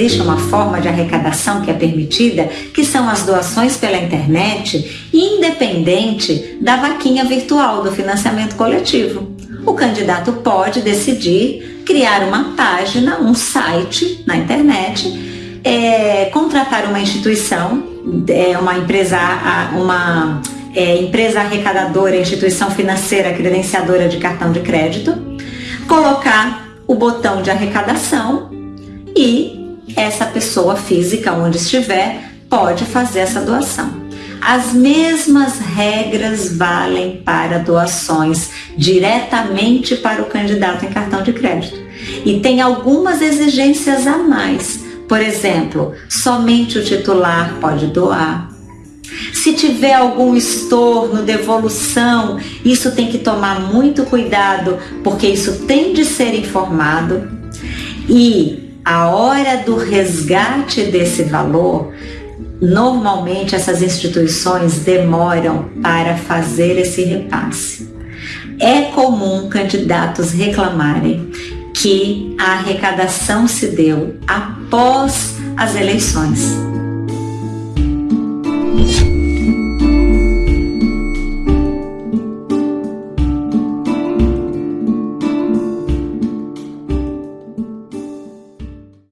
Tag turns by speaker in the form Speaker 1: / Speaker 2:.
Speaker 1: existe uma forma de arrecadação que é permitida, que são as doações pela internet, independente da vaquinha virtual do financiamento coletivo. O candidato pode decidir criar uma página, um site na internet, é, contratar uma instituição, é, uma empresa, uma é, empresa arrecadadora, instituição financeira credenciadora de cartão de crédito, colocar o botão de arrecadação e essa pessoa física, onde estiver, pode fazer essa doação. As mesmas regras valem para doações diretamente para o candidato em cartão de crédito. E tem algumas exigências a mais. Por exemplo, somente o titular pode doar. Se tiver algum estorno, devolução, isso tem que tomar muito cuidado, porque isso tem de ser informado. E a hora do resgate desse valor, normalmente essas instituições demoram para fazer esse repasse. É comum candidatos reclamarem que a arrecadação se deu após as eleições